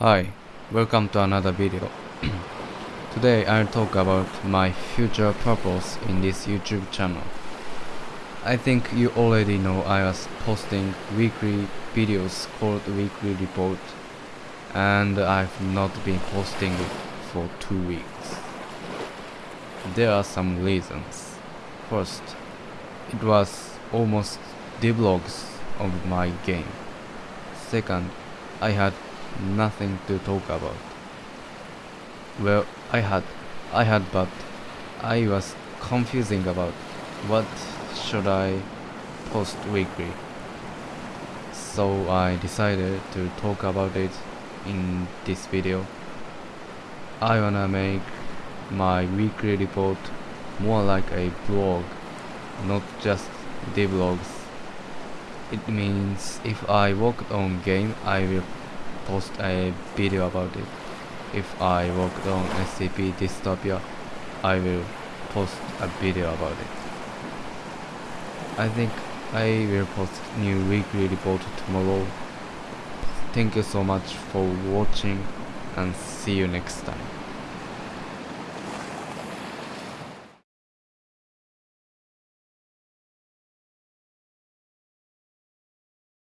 Hi, welcome to another video. Today I'll talk about my future purpose in this YouTube channel. I think you already know I was posting weekly videos called Weekly Report and I've not been posting it for two weeks. There are some reasons. First, it was almost devlogs of my game. Second, I had nothing to talk about. Well, I had, I had, but I was confusing about what should I post weekly. So I decided to talk about it in this video. I wanna make my weekly report more like a blog, not just devlogs. It means if I worked on game, I will post a video about it. If I work on SCP Dystopia, I will post a video about it. I think I will post new weekly report tomorrow. Thank you so much for watching and see you next time.